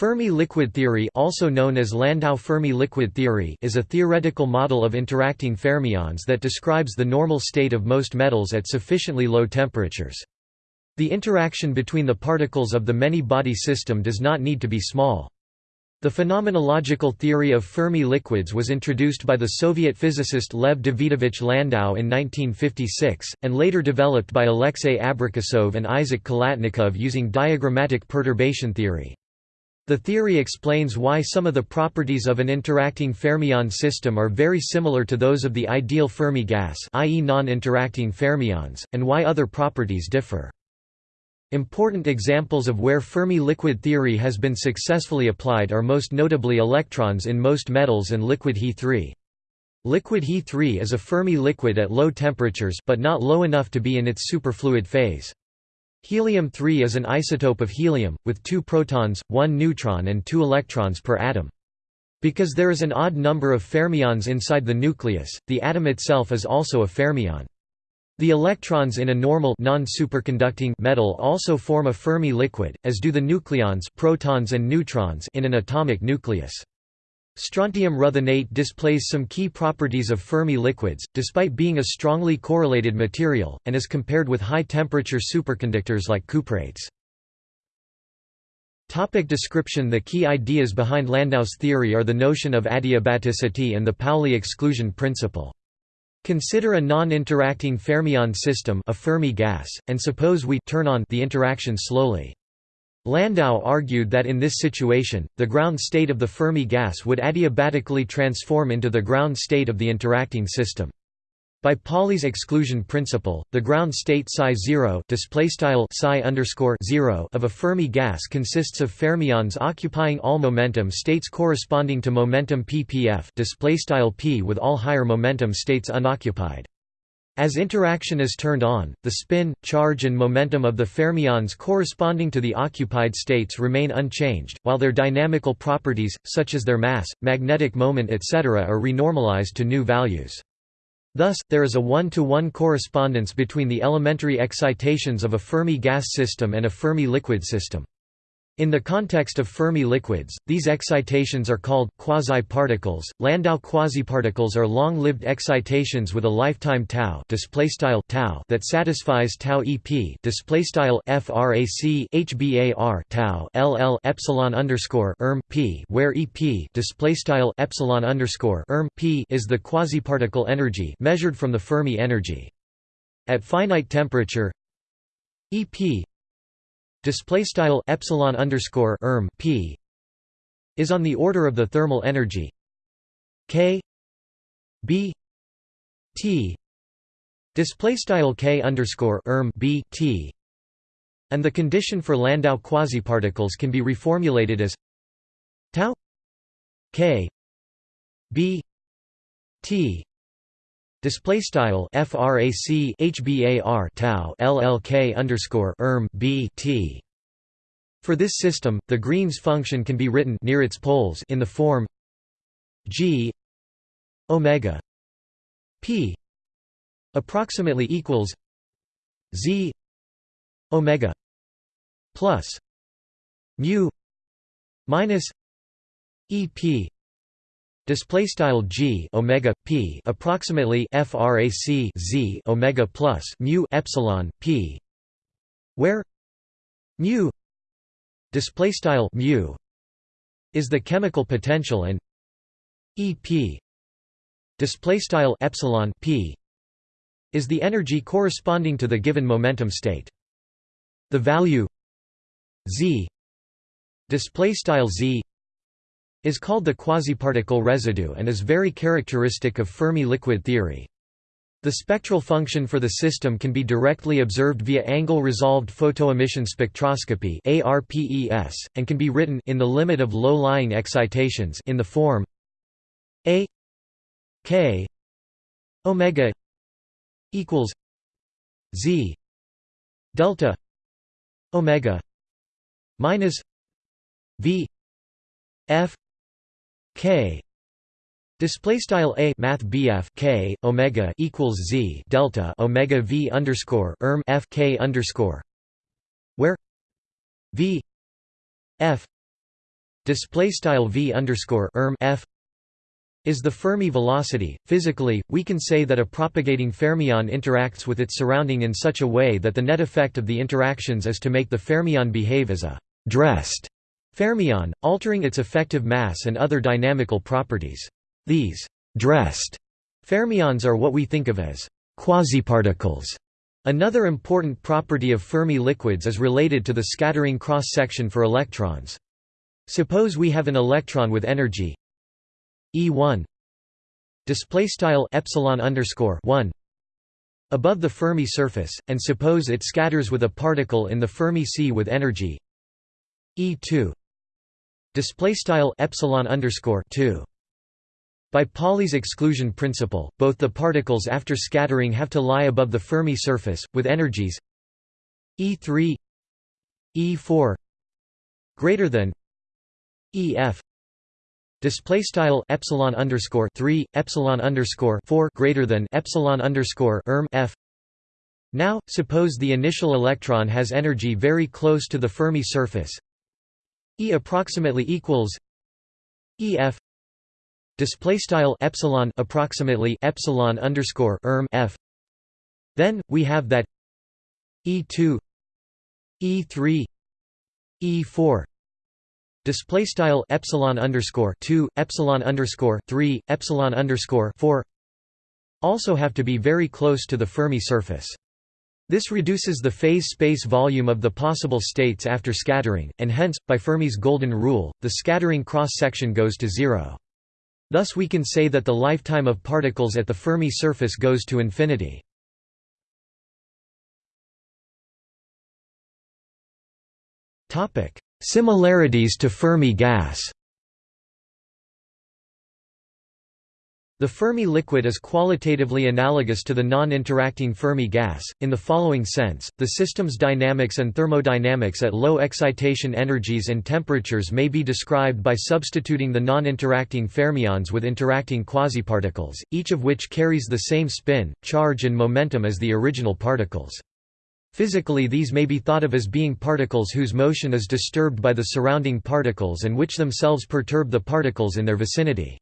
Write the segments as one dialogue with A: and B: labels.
A: Fermi liquid theory also known as Landau Fermi liquid theory is a theoretical model of interacting fermions that describes the normal state of most metals at sufficiently low temperatures. The interaction between the particles of the many-body system does not need to be small. The phenomenological theory of Fermi liquids was introduced by the Soviet physicist Lev Davidovich Landau in 1956, and later developed by Alexei Abrikosov and Isaac Khalatnikov using diagrammatic perturbation theory. The theory explains why some of the properties of an interacting fermion system are very similar to those of the ideal Fermi gas i.e. non-interacting fermions, and why other properties differ. Important examples of where Fermi liquid theory has been successfully applied are most notably electrons in most metals and liquid He3. Liquid He3 is a Fermi liquid at low temperatures but not low enough to be in its superfluid phase. Helium-3 is an isotope of helium, with two protons, one neutron and two electrons per atom. Because there is an odd number of fermions inside the nucleus, the atom itself is also a fermion. The electrons in a normal non-superconducting metal also form a Fermi liquid, as do the nucleons protons and neutrons in an atomic nucleus. Strontium ruthenate displays some key properties of Fermi liquids, despite being a strongly correlated material, and is compared with high-temperature superconductors like cuprates. Topic description The key ideas behind Landau's theory are the notion of adiabaticity and the Pauli exclusion principle. Consider a non-interacting fermion system a Fermi gas, and suppose we turn on the interaction slowly. Landau argued that in this situation, the ground state of the Fermi gas would adiabatically transform into the ground state of the interacting system. By Pauli's exclusion principle, the ground state psi 0 psi 0 of a Fermi gas consists of fermions occupying all momentum states corresponding to momentum ppf p with all higher momentum states unoccupied. As interaction is turned on, the spin, charge and momentum of the fermions corresponding to the occupied states remain unchanged, while their dynamical properties, such as their mass, magnetic moment etc. are renormalized to new values. Thus, there is a one-to-one -one correspondence between the elementary excitations of a Fermi gas system and a Fermi liquid system. In the context of Fermi liquids, these excitations are called quasi-particles. Landau quasiparticles are long-lived excitations with a lifetime tau tau that satisfies tau EP frac hbar tau ll epsilon underscore erm p where EP epsilon underscore erm p is the quasiparticle energy measured from the Fermi energy. At finite temperature, EP display style epsilon underscore erm p is on the order of the thermal energy k b t. Display style k underscore erm b t. And the condition for Landau quasiparticles can be reformulated as tau k b t Display style frac hbar tau llk underscore erm b t. For this system, the Green's function can be written near its poles in the form g omega p approximately equals z omega plus mu minus ep display style g omega p approximately frac z omega plus mu epsilon p. Where mu display style mu is the chemical potential and ep display style epsilon p is the energy corresponding to the given momentum state. The value z display style z is called the quasiparticle residue and is very characteristic of Fermi liquid theory. The spectral function for the system can be directly observed via angle-resolved photoemission spectroscopy (ARPES) and can be written in the limit of low-lying excitations in the form A K omega equals Z delta omega minus V F k. Display style a math bf k omega equals z delta omega v underscore erm f k underscore. Where? V. F. Display style v underscore erm f. Is the Fermi velocity. Physically, we can say that a propagating fermion interacts with its surrounding in such a way that the net effect of the interactions is to make the fermion behave as a dressed fermion, altering its effective mass and other dynamical properties. These dressed fermions are what we think of as quasiparticles. Another important property of Fermi liquids is related to the scattering cross-section for electrons. Suppose we have an electron with energy E1 display style epsilon underscore 1 above the Fermi surface, and suppose it scatters with a particle in the Fermi sea with energy E2 display style epsilon underscore 2 by Pauli's exclusion principle, both the particles after scattering have to lie above the Fermi surface, with energies E3 E4 greater than EF display style epsilon underscore 3 epsilon underscore 4 greater than epsilon underscore erm f. Now suppose the initial electron has energy very close to the fermi surface e approximately equals ef display style epsilon approximately epsilon underscore erm f. Then we have that e2 e3 e4 display style epsilon underscore 2 epsilon underscore 3 epsilon underscore 4 also have to be very close to the fermi surface this reduces the phase space volume of the possible states after scattering, and hence, by Fermi's golden rule, the scattering cross-section goes to zero. Thus we can say that the lifetime of particles at the Fermi surface goes to infinity. Similarities to Fermi gas The Fermi liquid is qualitatively analogous to the non-interacting Fermi gas, in the following sense, the system's dynamics and thermodynamics at low excitation energies and temperatures may be described by substituting the non-interacting fermions with interacting quasiparticles, each of which carries the same spin, charge and momentum as the original particles. Physically these may be thought of as being particles whose motion is disturbed by the surrounding particles and which themselves perturb the particles in their vicinity.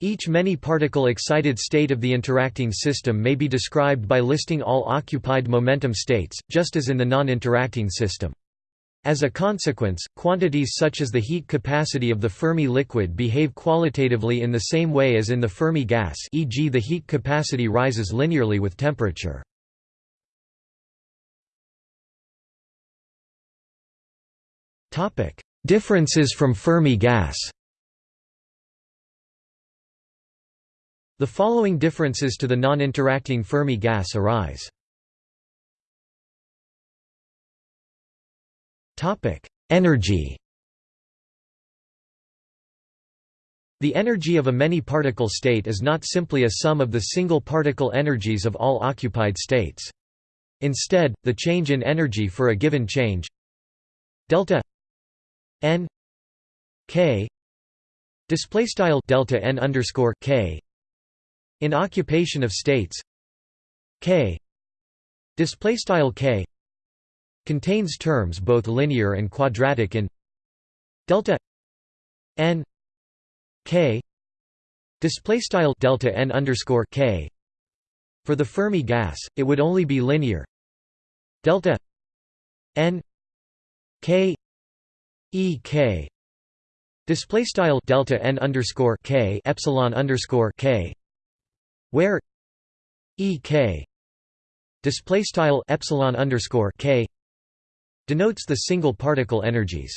A: Each many-particle excited state of the interacting system may be described by listing all occupied momentum states, just as in the non-interacting system. As a consequence, quantities such as the heat capacity of the Fermi liquid behave qualitatively in the same way as in the Fermi gas e.g. the heat capacity rises linearly with temperature. Differences from Fermi gas The following differences to the non-interacting Fermi gas arise. Energy The energy of a many-particle state is not simply a sum of the single particle energies of all occupied states. Instead, the change in energy for a given change delta n k display style delta n underscore k in occupation of states. K. Display style k. Contains terms both linear and quadratic in delta n k. Display style delta n underscore k. For the Fermi gas it would only be linear. Delta n k e k. Display style delta n underscore k epsilon underscore k where ek display style epsilon underscore k denotes the single particle energies.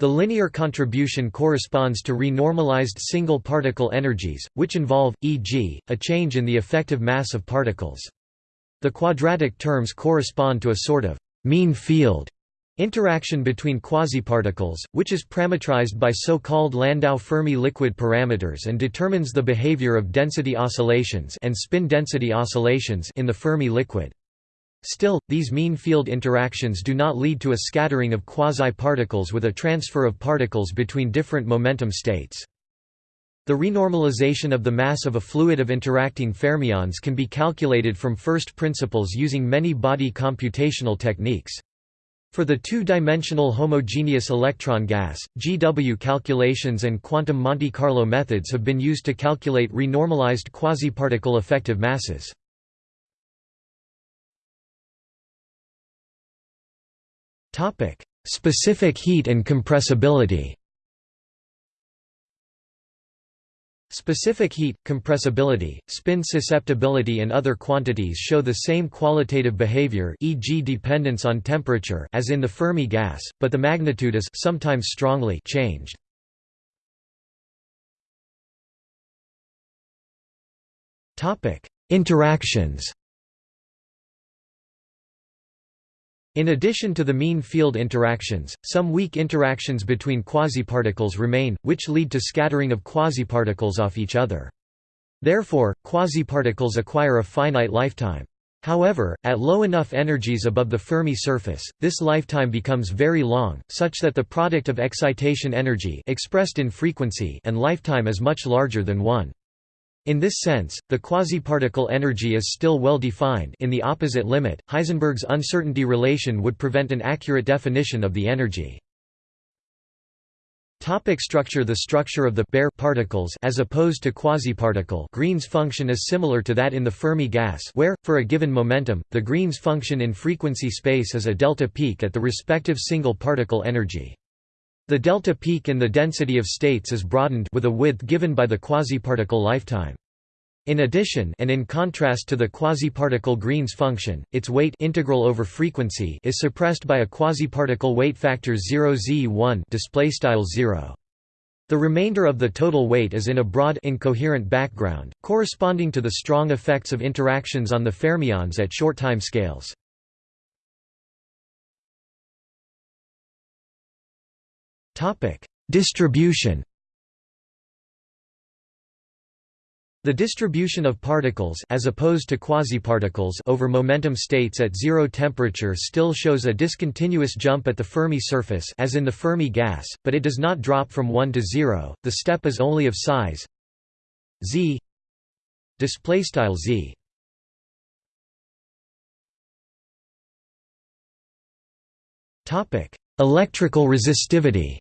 A: The linear contribution corresponds to renormalized single particle energies, which involve, e.g., a change in the effective mass of particles. The quadratic terms correspond to a sort of mean field Interaction between quasiparticles, which is parametrized by so-called Landau-Fermi liquid parameters and determines the behavior of density oscillations and spin density oscillations in the Fermi liquid. Still, these mean field interactions do not lead to a scattering of quasi-particles with a transfer of particles between different momentum states. The renormalization of the mass of a fluid of interacting fermions can be calculated from first principles using many body computational techniques. For the two-dimensional homogeneous electron gas, GW calculations and quantum Monte Carlo methods have been used to calculate renormalized quasiparticle effective masses. Specific heat and compressibility Specific heat, compressibility, spin susceptibility and other quantities show the same qualitative behavior e.g. dependence on temperature as in the Fermi gas, but the magnitude is sometimes strongly changed. Interactions In addition to the mean field interactions, some weak interactions between quasiparticles remain, which lead to scattering of quasiparticles off each other. Therefore, quasiparticles acquire a finite lifetime. However, at low enough energies above the Fermi surface, this lifetime becomes very long, such that the product of excitation energy expressed in frequency and lifetime is much larger than 1. In this sense, the quasiparticle energy is still well defined in the opposite limit, Heisenberg's uncertainty relation would prevent an accurate definition of the energy. Topic structure The structure of the bare particles as opposed to quasiparticle Green's function is similar to that in the Fermi gas where, for a given momentum, the Green's function in frequency space is a delta peak at the respective single particle energy. The delta peak in the density of states is broadened with a width given by the quasiparticle lifetime. In addition and in contrast to the quasiparticle Green's function, its weight integral over frequency is suppressed by a quasiparticle weight factor 0 z1 0. The remainder of the total weight is in a broad incoherent background, corresponding to the strong effects of interactions on the fermions at short time scales. Topic: Distribution. The distribution of particles as opposed to quasiparticles over momentum states at zero temperature still shows a discontinuous jump at the Fermi surface as in the Fermi gas, but it does not drop from 1 to 0. The step is only of size z display style z. Topic: Electrical resistivity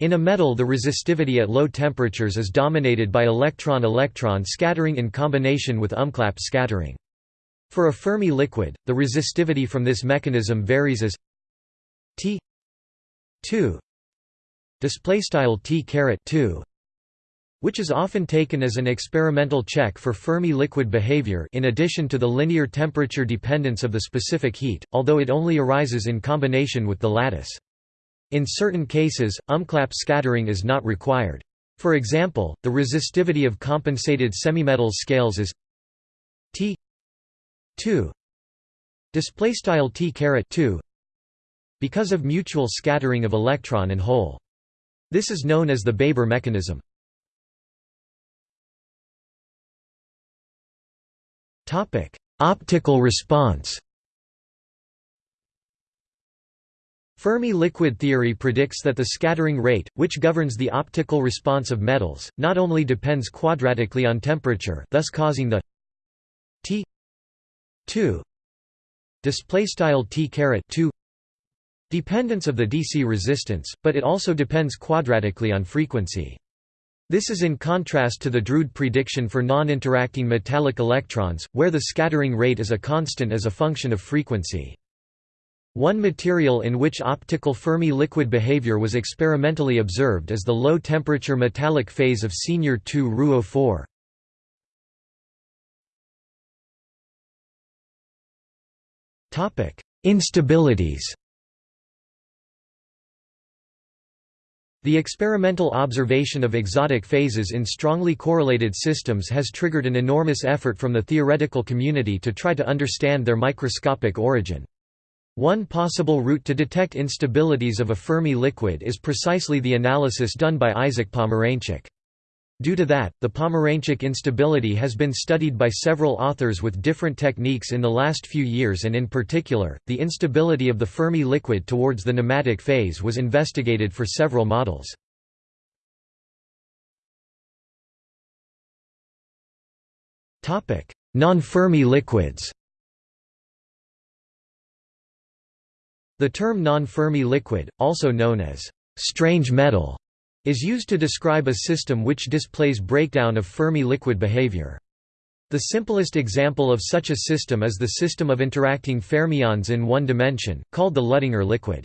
A: In a metal the resistivity at low temperatures is dominated by electron-electron scattering in combination with umklapp scattering. For a Fermi liquid, the resistivity from this mechanism varies as T 2 display style T caret 2 which is often taken as an experimental check for Fermi liquid behavior in addition to the linear temperature dependence of the specific heat, although it only arises in combination with the lattice. In certain cases, umklapp scattering is not required. For example, the resistivity of compensated semimetals scales is T 2 display style T caret 2 because of mutual scattering of electron and hole. This is known as the Baber mechanism. Topic: Optical response. Fermi liquid theory predicts that the scattering rate, which governs the optical response of metals, not only depends quadratically on temperature, thus causing the T 2 display style T caret 2 dependence of the DC resistance, but it also depends quadratically on frequency. This is in contrast to the Drude prediction for non-interacting metallic electrons, where the scattering rate is a constant as a function of frequency. One material in which optical Fermi liquid behavior was experimentally observed is the low-temperature metallic phase of senior 2 RuO4. Instabilities The experimental observation of exotic phases in strongly correlated systems has triggered an enormous effort from the theoretical community to try to understand their microscopic origin. One possible route to detect instabilities of a Fermi liquid is precisely the analysis done by Isaac Pomeranchuk. Due to that, the Pomeranchuk instability has been studied by several authors with different techniques in the last few years and in particular, the instability of the Fermi liquid towards the nematic phase was investigated for several models. Non-Fermi liquids The term non-Fermi liquid, also known as strange metal, is used to describe a system which displays breakdown of Fermi liquid behavior. The simplest example of such a system is the system of interacting fermions in one dimension, called the Luttinger liquid.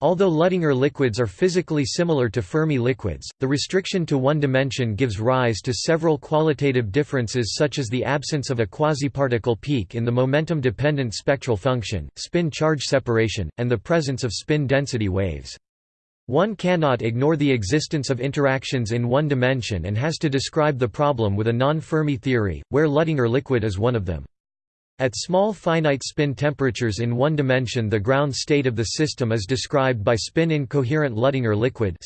A: Although Luttinger liquids are physically similar to Fermi liquids, the restriction to one dimension gives rise to several qualitative differences such as the absence of a quasiparticle peak in the momentum-dependent spectral function, spin-charge separation, and the presence of spin density waves. One cannot ignore the existence of interactions in one dimension and has to describe the problem with a non-Fermi theory, where Luttinger liquid is one of them. At small finite spin temperatures in one dimension the ground state of the system is described by spin-incoherent Luttinger liquid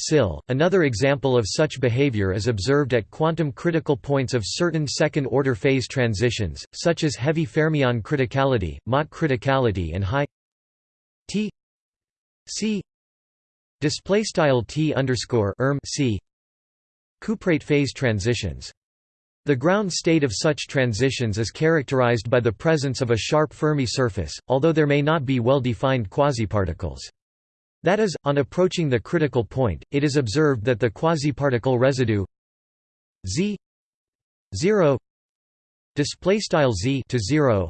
A: .Another example of such behavior is observed at quantum critical points of certain second-order phase transitions, such as heavy fermion criticality, Mott criticality and high T C Display style t underscore erm c cuprate phase transitions. The ground state of such transitions is characterized by the presence of a sharp Fermi surface, although there may not be well-defined quasiparticles. That is, on approaching the critical point, it is observed that the quasiparticle residue z 0 display style z to 0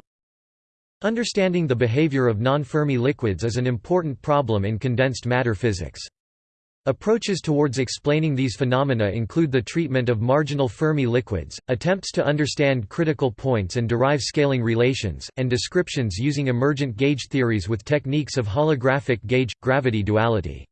A: Understanding the behavior of non-Fermi liquids is an important problem in condensed matter physics. Approaches towards explaining these phenomena include the treatment of marginal Fermi liquids, attempts to understand critical points and derive scaling relations, and descriptions using emergent gauge theories with techniques of holographic gauge-gravity duality.